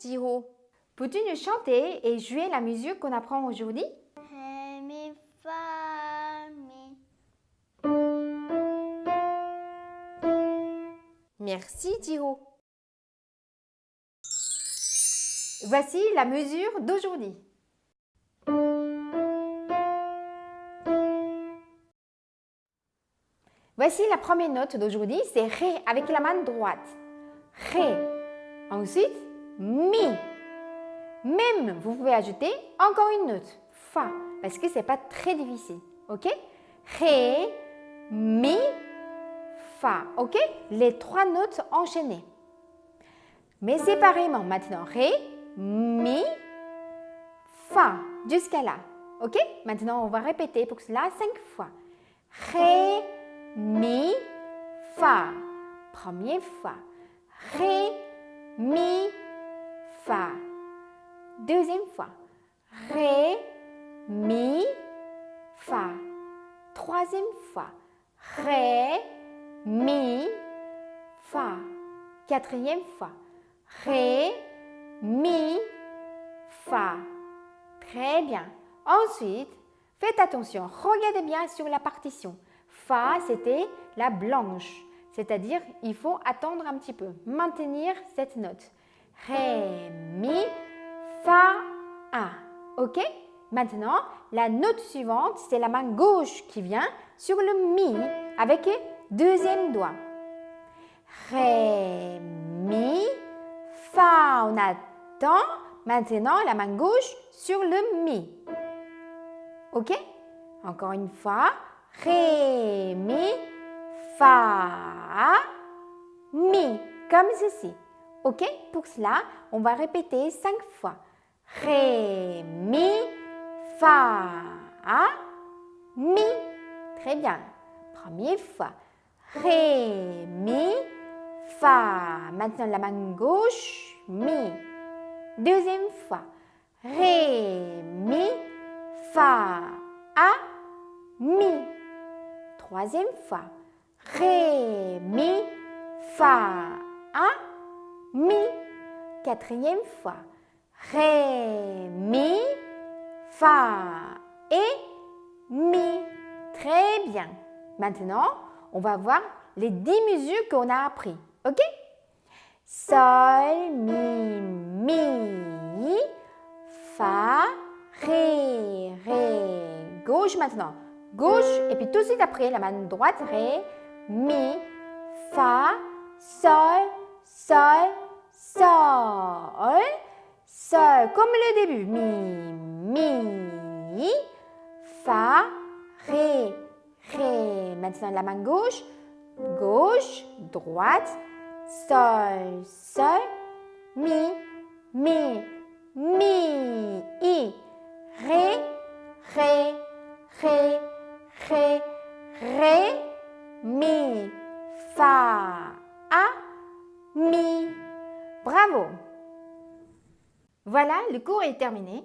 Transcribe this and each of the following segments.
Jiro. Peux-tu nous chanter et jouer la musique qu'on apprend aujourd'hui? Merci Jiro. Voici la mesure d'aujourd'hui. Voici la première note d'aujourd'hui, c'est Ré avec la main droite. Ré. Ensuite, Mi. Même, vous pouvez ajouter encore une note, Fa, parce que ce n'est pas très difficile. Ok? Ré, Mi, Fa. Ok? Les trois notes enchaînées. Mais séparément maintenant. Ré, Mi, Fa. Jusqu'à là. Ok? Maintenant, on va répéter pour cela cinq fois. Ré, mi, fa. Première fois. Ré, mi. Deuxième fois. Ré, mi, fa. Troisième fois. Ré, mi, fa. Quatrième fois. Ré, mi, fa. Très bien. Ensuite, faites attention, regardez bien sur la partition. Fa, c'était la blanche. C'est-à-dire, il faut attendre un petit peu, maintenir cette note. Ré, mi, fa, a. OK? Maintenant, la note suivante, c'est la main gauche qui vient sur le mi avec deuxième doigt. Ré, mi, fa. On attend. Maintenant, la main gauche sur le mi. OK? Encore une fois. Ré, mi, fa, mi. Comme ceci. OK? Pour cela, on va répéter cinq fois. Ré, mi, fa, mi. Très bien. Première fois. Ré, mi, fa. Maintenant la main gauche, mi. Deuxième fois. Ré, mi, fa, a, mi. Troisième fois. Ré, mi, fa, a, mi. Quatrième fois. Ré, fa et mi. Très bien. Maintenant, on va voir les dix mesures qu'on a appris. OK? Sol, mi, mi, fa, ré, ré. Gauche maintenant. Gauche et puis tout de suite après la main droite, ré, mi, fa, sol, sol, sol. Comme le début. Mi, mi, fa, ré, ré. Maintenant la main gauche, gauche, droite, sol, sol, mi, mi, mi, i, ré, ré, ré, ré, ré, mi, fa, Voilà, le cours est terminé.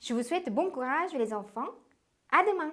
Je vous souhaite bon courage les enfants. À demain